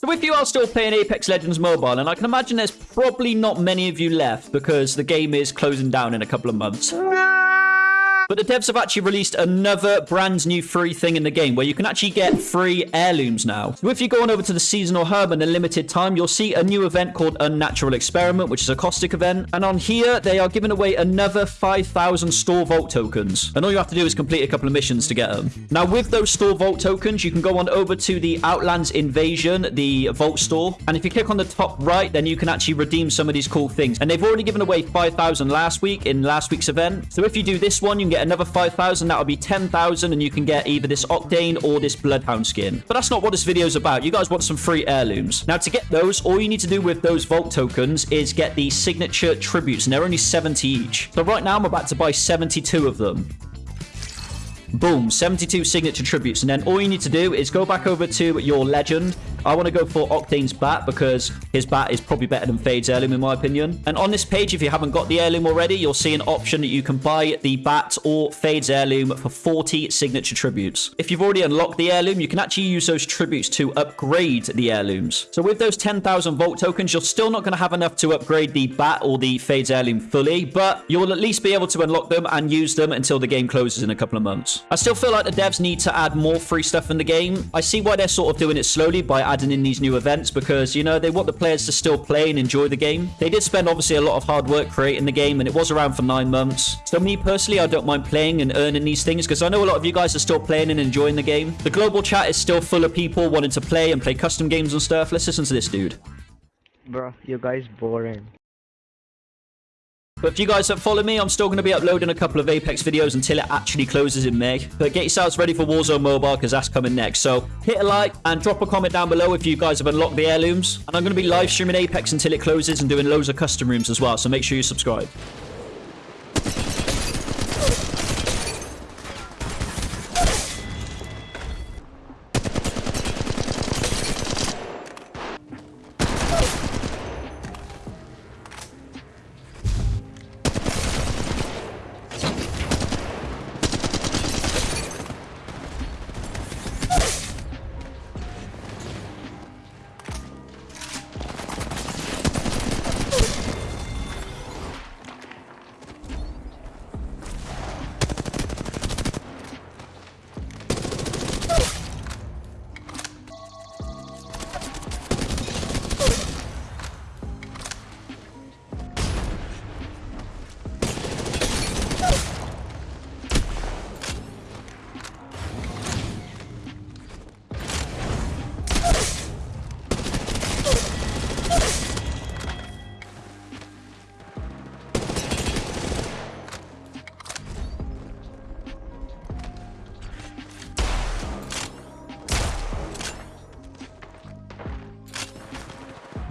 So if you are still playing Apex Legends Mobile, and I can imagine there's probably not many of you left because the game is closing down in a couple of months. But the devs have actually released another brand new free thing in the game where you can actually get free heirlooms now. So if you go on over to the seasonal hub and the limited time, you'll see a new event called Unnatural Experiment, which is a caustic event. And on here, they are giving away another 5,000 store vault tokens. And all you have to do is complete a couple of missions to get them. Now, with those store vault tokens, you can go on over to the Outlands Invasion, the vault store. And if you click on the top right, then you can actually redeem some of these cool things. And they've already given away 5,000 last week in last week's event. So if you do this one, you can get another 5,000. That'll be 10,000 and you can get either this Octane or this Bloodhound skin. But that's not what this video is about. You guys want some free heirlooms. Now, to get those, all you need to do with those Vault tokens is get the signature tributes, and they're only 70 each. So right now, I'm about to buy 72 of them. Boom, 72 signature tributes. And then all you need to do is go back over to your legend. I want to go for Octane's bat because his bat is probably better than Fade's heirloom in my opinion. And on this page, if you haven't got the heirloom already, you'll see an option that you can buy the bat or Fade's heirloom for 40 signature tributes. If you've already unlocked the heirloom, you can actually use those tributes to upgrade the heirlooms. So with those 10,000 Vault tokens, you're still not going to have enough to upgrade the bat or the Fade's heirloom fully, but you'll at least be able to unlock them and use them until the game closes in a couple of months. I still feel like the devs need to add more free stuff in the game. I see why they're sort of doing it slowly by adding in these new events because, you know, they want the players to still play and enjoy the game. They did spend obviously a lot of hard work creating the game and it was around for nine months. So me personally, I don't mind playing and earning these things because I know a lot of you guys are still playing and enjoying the game. The global chat is still full of people wanting to play and play custom games and stuff. Let's listen to this dude. Bro, you guys boring. But if you guys don't follow me, I'm still going to be uploading a couple of Apex videos until it actually closes in May. But get yourselves ready for Warzone Mobile because that's coming next. So hit a like and drop a comment down below if you guys have unlocked the heirlooms. And I'm going to be live streaming Apex until it closes and doing loads of custom rooms as well. So make sure you subscribe.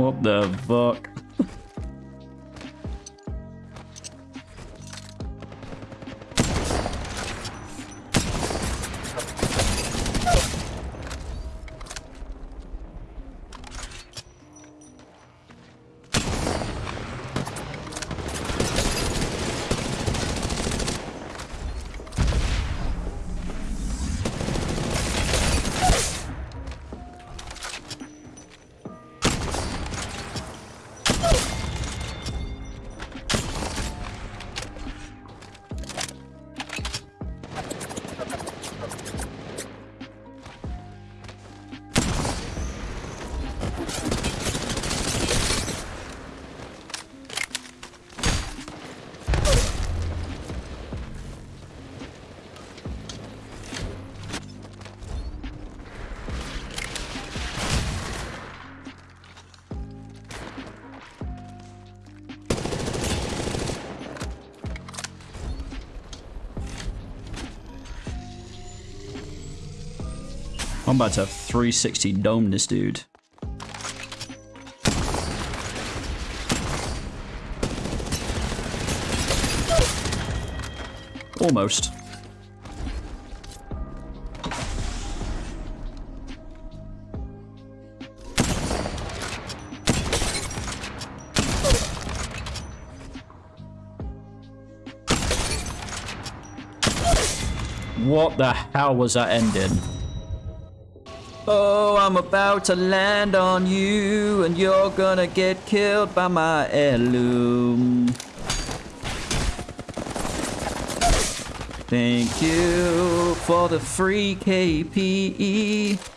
What the fuck? I'm about to 360 dome this dude. Almost. What the hell was that ending? Oh, I'm about to land on you, and you're gonna get killed by my heirloom. Thank you for the free. KPE.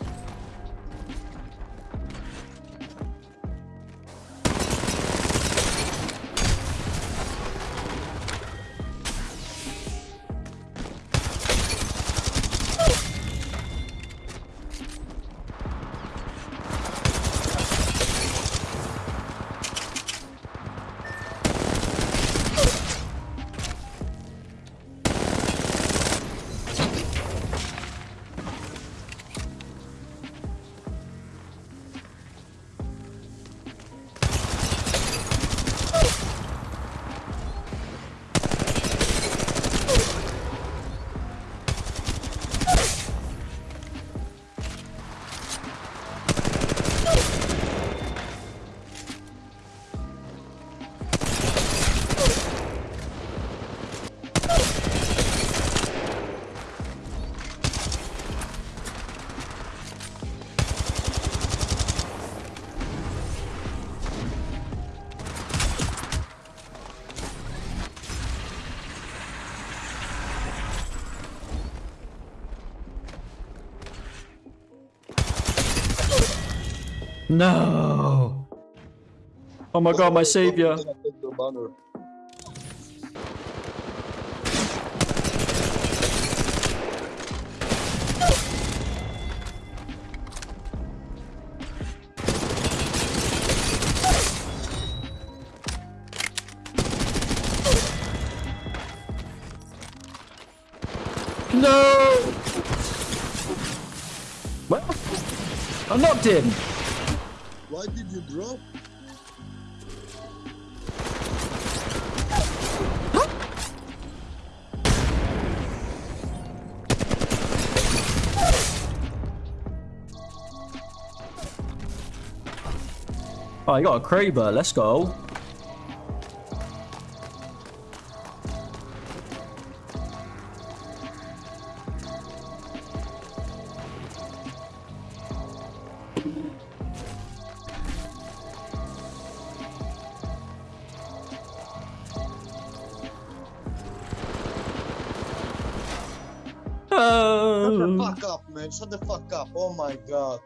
No! Oh my god, my savior. No! Well, I knocked him. Why did you drop? Oh, you got a Kraber. Let's go. Shut the Oh. fuck up, man. Shut the fuck up. Oh my god.